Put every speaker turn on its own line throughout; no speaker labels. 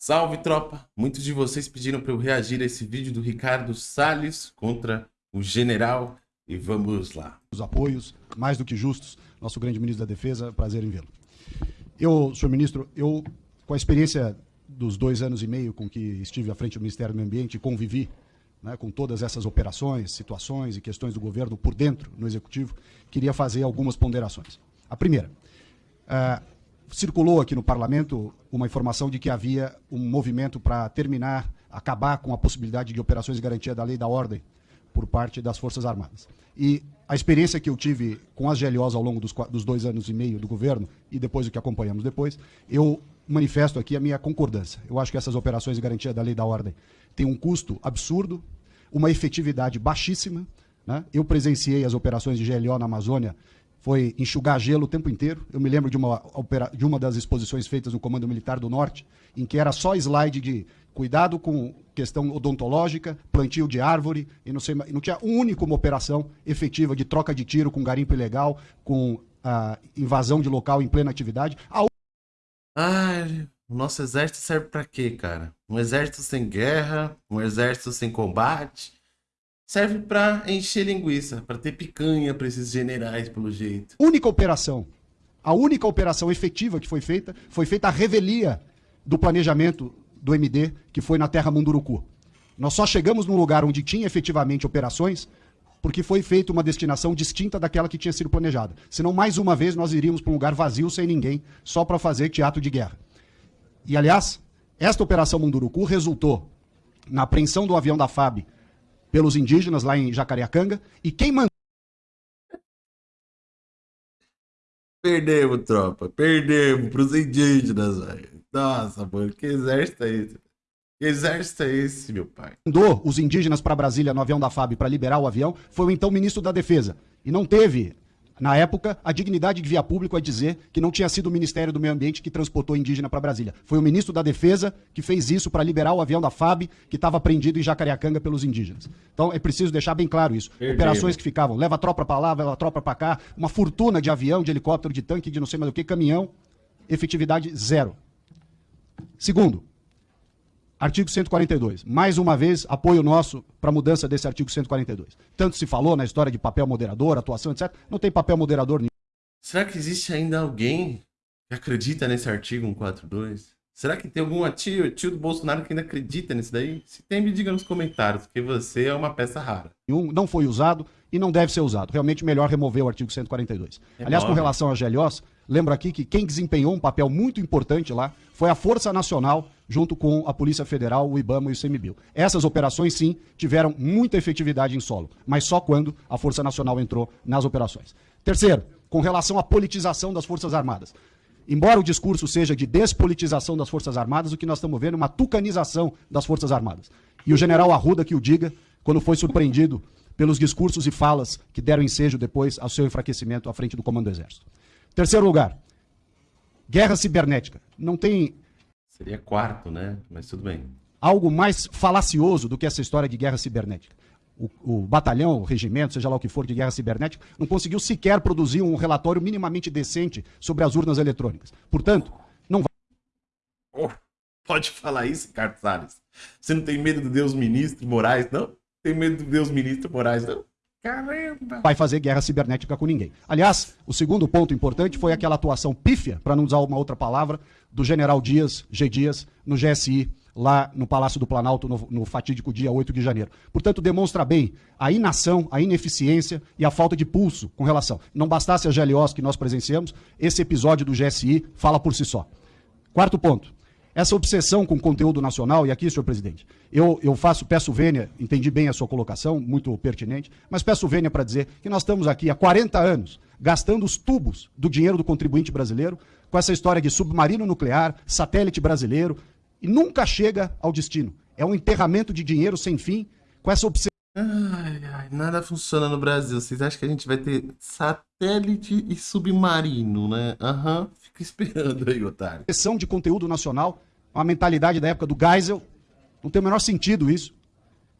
Salve, tropa! Muitos de vocês pediram para eu reagir a esse vídeo do Ricardo Salles contra o general e vamos lá.
Os apoios, mais do que justos, nosso grande ministro da Defesa, prazer em vê-lo. Eu, senhor ministro, eu, com a experiência dos dois anos e meio com que estive à frente do Ministério do Meio Ambiente convivi né, com todas essas operações, situações e questões do governo por dentro, no Executivo, queria fazer algumas ponderações. A primeira, uh, circulou aqui no parlamento uma informação de que havia um movimento para terminar, acabar com a possibilidade de operações de garantia da lei e da ordem por parte das Forças Armadas. E a experiência que eu tive com as GLOs ao longo dos, dos dois anos e meio do governo e depois o que acompanhamos depois, eu manifesto aqui a minha concordância. Eu acho que essas operações de garantia da lei e da ordem têm um custo absurdo, uma efetividade baixíssima. Né? Eu presenciei as operações de GLO na Amazônia foi enxugar gelo o tempo inteiro. Eu me lembro de uma, de uma das exposições feitas no Comando Militar do Norte, em que era só slide de cuidado com questão odontológica, plantio de árvore, e não, sei, não tinha uma única uma operação efetiva de troca de tiro com garimpo ilegal, com a invasão de local em plena atividade. A...
Ai, o nosso exército serve para quê, cara? Um exército sem guerra, um exército sem combate, serve para encher linguiça, para ter picanha para esses generais, pelo jeito.
Única operação, a única operação efetiva que foi feita, foi feita a revelia do planejamento do MD, que foi na Terra Munduruku. Nós só chegamos num lugar onde tinha efetivamente operações porque foi feita uma destinação distinta daquela que tinha sido planejada. Senão, mais uma vez, nós iríamos para um lugar vazio, sem ninguém, só para fazer teatro de guerra. E, aliás, esta operação Munduruku resultou na apreensão do avião da FAB pelos indígenas lá em Jacareacanga. E quem mandou.
Perdemos, tropa. Perdemos pros indígenas, velho. Nossa, mano, que exército é esse? Que exército é esse, meu pai?
Mandou os indígenas para Brasília no avião da FAB para liberar o avião foi o então ministro da Defesa. E não teve na época, a dignidade de via público é dizer que não tinha sido o Ministério do Meio Ambiente que transportou indígena para Brasília. Foi o ministro da Defesa que fez isso para liberar o avião da FAB que estava prendido em Jacareacanga pelos indígenas. Então é preciso deixar bem claro isso. Operações que ficavam, leva a tropa para lá, leva a tropa para cá, uma fortuna de avião, de helicóptero, de tanque, de não sei mais o que, caminhão, efetividade zero. Segundo, Artigo 142. Mais uma vez, apoio nosso para a mudança desse artigo 142. Tanto se falou na história de papel moderador, atuação, etc. Não tem papel moderador nenhum.
Será que existe ainda alguém que acredita nesse artigo 142? Será que tem algum tio, tio do Bolsonaro que ainda acredita nisso daí? Se tem, me diga nos comentários, porque você é uma peça rara.
Não foi usado e não deve ser usado. Realmente melhor remover o artigo 142. É Aliás, com relação às GLOs, lembro aqui que quem desempenhou um papel muito importante lá foi a Força Nacional, junto com a Polícia Federal, o IBAMA e o CMBio. Essas operações, sim, tiveram muita efetividade em solo, mas só quando a Força Nacional entrou nas operações. Terceiro, com relação à politização das Forças Armadas. Embora o discurso seja de despolitização das Forças Armadas, o que nós estamos vendo é uma tucanização das Forças Armadas. E o general Arruda que o diga, quando foi surpreendido pelos discursos e falas que deram ensejo depois ao seu enfraquecimento à frente do Comando do Exército. Terceiro lugar, guerra cibernética. Não tem.
Seria quarto, né? Mas tudo bem.
Algo mais falacioso do que essa história de guerra cibernética. O, o, batalhão, o regimento, seja lá o que for de guerra cibernética, não conseguiu sequer produzir um relatório minimamente decente sobre as urnas eletrônicas. Portanto, não vai.
Oh, pode falar isso, Carlos Salles? Você não tem medo do Deus ministro Moraes, não? Tem medo do Deus ministro Moraes, não?
Caramba! Vai fazer guerra cibernética com ninguém. Aliás, o segundo ponto importante foi aquela atuação pífia, para não usar uma outra palavra, do general Dias, G. Dias, no GSI, lá no Palácio do Planalto, no, no, fatídico dia 8 de janeiro. Portanto, demonstra bem a inação, a ineficiência e a falta de pulso com relação. Não bastasse a GLOs que nós presenciamos, esse episódio do GSI fala por si só. Quarto ponto. Essa obsessão com conteúdo nacional, e aqui, senhor presidente, eu, eu faço, peço vênia, entendi bem a sua colocação, muito pertinente, mas peço vênia para dizer que nós estamos aqui há 40 anos gastando os tubos do dinheiro do contribuinte brasileiro com essa história de submarino nuclear, satélite brasileiro, e nunca chega ao destino. É um enterramento de dinheiro sem fim com essa obsessão.
Ai, ai, nada funciona no Brasil. Vocês acham que a gente vai ter satélite e submarino, né? Aham, uhum. fica esperando aí, otário.
Obsessão de conteúdo nacional uma mentalidade da época do Geisel. Não tem o menor sentido isso.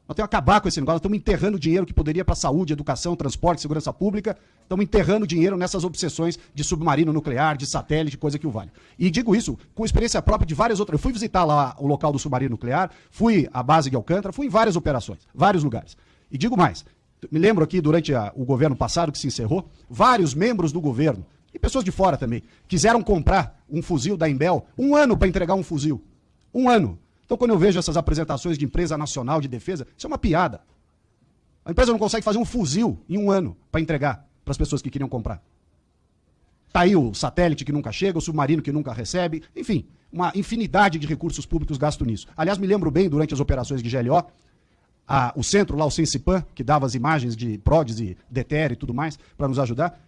Nós temos que acabar com esse negócio. Nós estamos enterrando dinheiro que poderia para saúde, educação, transporte, segurança pública. Estamos enterrando dinheiro nessas obsessões de submarino nuclear, de satélite, coisa que o vale. E digo isso com experiência própria de várias outras. Eu fui visitar lá o local do submarino nuclear, fui à base de Alcântara, fui em várias operações, vários lugares. E digo mais, me lembro aqui durante a, o governo passado que se encerrou, vários membros do governo, e pessoas de fora também, quiseram comprar um fuzil da Embel, um ano para entregar um fuzil. Um ano. Então, quando eu vejo essas apresentações de empresa nacional de defesa, isso é uma piada. A empresa não consegue fazer um fuzil em um ano para entregar para as pessoas que queriam comprar. Está aí o satélite que nunca chega, o submarino que nunca recebe, enfim, uma infinidade de recursos públicos gastos nisso. Aliás, me lembro bem, durante as operações de GLO, a, o centro lá, o Sensipan, que dava as imagens de PRODES e DETER e tudo mais, para nos ajudar,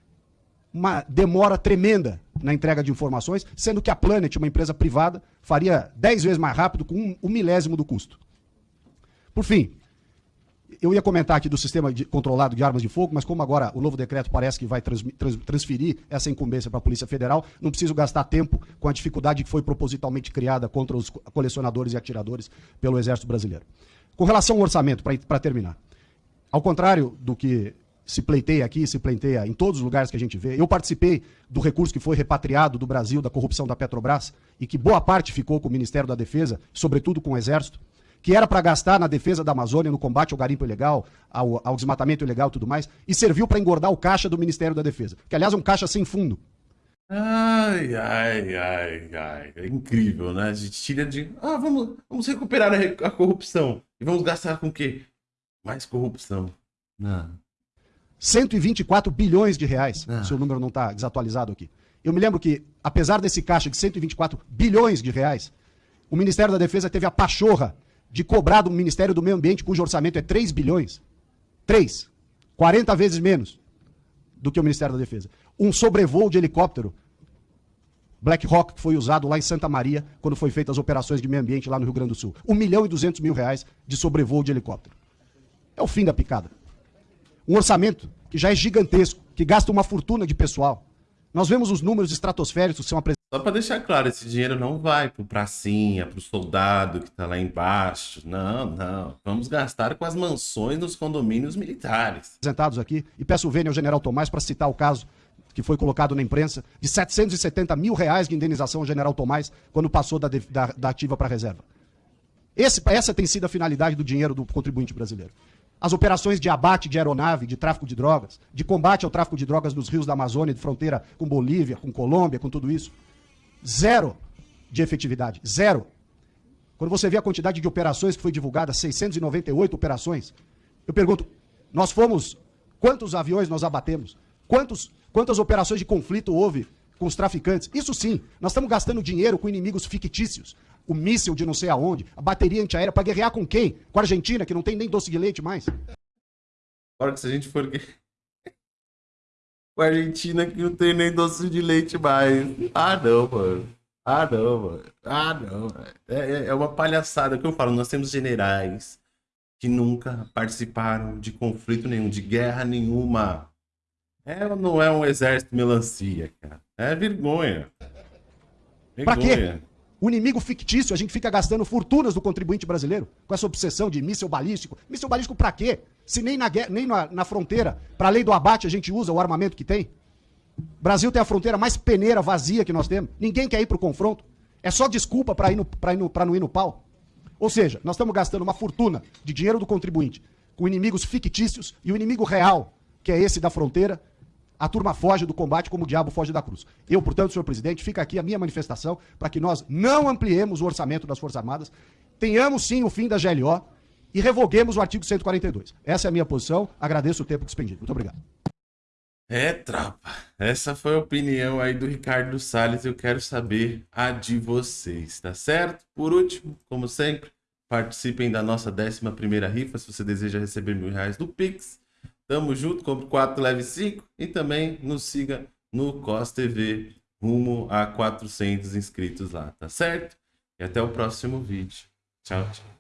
uma demora tremenda na entrega de informações, sendo que a Planet, uma empresa privada, faria 10 vezes mais rápido com um, milésimo do custo. Por fim, eu ia comentar aqui do sistema de, controlado de armas de fogo, mas como agora o novo decreto parece que vai trans, trans, transferir essa incumbência para a Polícia Federal, não preciso gastar tempo com a dificuldade que foi propositalmente criada contra os colecionadores e atiradores pelo Exército Brasileiro. Com relação ao orçamento, para terminar, ao contrário do que se pleiteia aqui, se pleiteia em todos os lugares que a gente vê. Eu participei do recurso que foi repatriado do Brasil da corrupção da Petrobras e que boa parte ficou com o Ministério da Defesa, sobretudo com o Exército, que era para gastar na defesa da Amazônia, no combate ao garimpo ilegal, ao, ao desmatamento ilegal e tudo mais, e serviu para engordar o caixa do Ministério da Defesa, que aliás é um caixa sem fundo.
Ai, ai, ai, ai. É incrível, né? A gente tira de. Ah, vamos, vamos recuperar a, a corrupção. E vamos gastar com o quê? Mais corrupção. Não.
124 bilhões de reais, ah. se o número não está desatualizado aqui. Eu me lembro que, apesar desse caixa de 124 bilhões de reais, o Ministério da Defesa teve a pachorra de cobrar do Ministério do Meio Ambiente, cujo orçamento é 3 bilhões. 3. 40 vezes menos do que o Ministério da Defesa. Um sobrevoo de helicóptero Black Hawk que foi usado lá em Santa Maria, quando foi feitas as operações de meio ambiente lá no Rio Grande do Sul. 1 milhão e 200 mil reais de sobrevoo de helicóptero. É o fim da picada um orçamento que já é gigantesco, que gasta uma fortuna de pessoal. Nós vemos os números estratosféricos que são apresentados.
Só para deixar claro, esse dinheiro não vai para o pracinha, para o soldado que está lá embaixo. Não, não. Vamos gastar com as mansões nos condomínios militares.
Apresentados aqui, e peço vênia ao general Tomás para citar o caso que foi colocado na imprensa, de 770 mil reais de indenização ao general Tomás quando passou da, da, da ativa para a reserva. Esse, essa tem sido a finalidade do dinheiro do contribuinte brasileiro as operações de abate de aeronave, de tráfico de drogas, de combate ao tráfico de drogas nos rios da Amazônia, de fronteira com Bolívia, com Colômbia, com tudo isso. Zero de efetividade. Zero. Quando você vê a quantidade de operações que foi divulgada, 698 operações, eu pergunto, nós fomos, quantos aviões nós abatemos? Quantos, quantas operações de conflito houve com os traficantes? Isso sim, nós estamos gastando dinheiro com inimigos fictícios o míssil de não sei aonde, a bateria antiaérea, para guerrear com quem? Com a Argentina, que não tem nem doce de leite mais?
Agora que se a gente for. com a Argentina, que não tem nem doce de leite mais. Ah, não, mano. Ah, não, mano. Ah, não. É, é, é uma palhaçada que eu falo. Nós temos generais que nunca participaram de conflito nenhum, de guerra nenhuma. É não é um exército melancia, cara? É vergonha.
vergonha. Pra quê? O inimigo fictício, a gente fica gastando fortunas do contribuinte brasileiro com essa obsessão de míssil balístico. Míssil balístico para quê? Se nem na, nem na, na fronteira, para a lei do abate, a gente usa o armamento que tem. O Brasil tem a fronteira mais peneira, vazia que nós temos. Ninguém quer ir para o confronto. É só desculpa para não ir no pau. Ou seja, nós estamos gastando uma fortuna de dinheiro do contribuinte com inimigos fictícios e o inimigo real, que é esse da fronteira, a turma foge do combate como o diabo foge da cruz. Eu, portanto, senhor presidente, fica aqui a minha manifestação para que nós não ampliemos o orçamento das Forças Armadas, tenhamos sim o fim da GLO e revoguemos o artigo 142. Essa é a minha posição. Agradeço o tempo despendido. Muito obrigado.
É, tropa. Essa foi a opinião aí do Ricardo Salles. Eu quero saber a de vocês, tá certo? Por último, como sempre, participem da nossa 11 primeira rifa se você deseja receber mil reais do Pix. Tamo junto, compre 4, leve 5 e também nos siga no COS TV rumo a 400 inscritos lá, tá certo? E até o próximo vídeo. Tchau, tchau.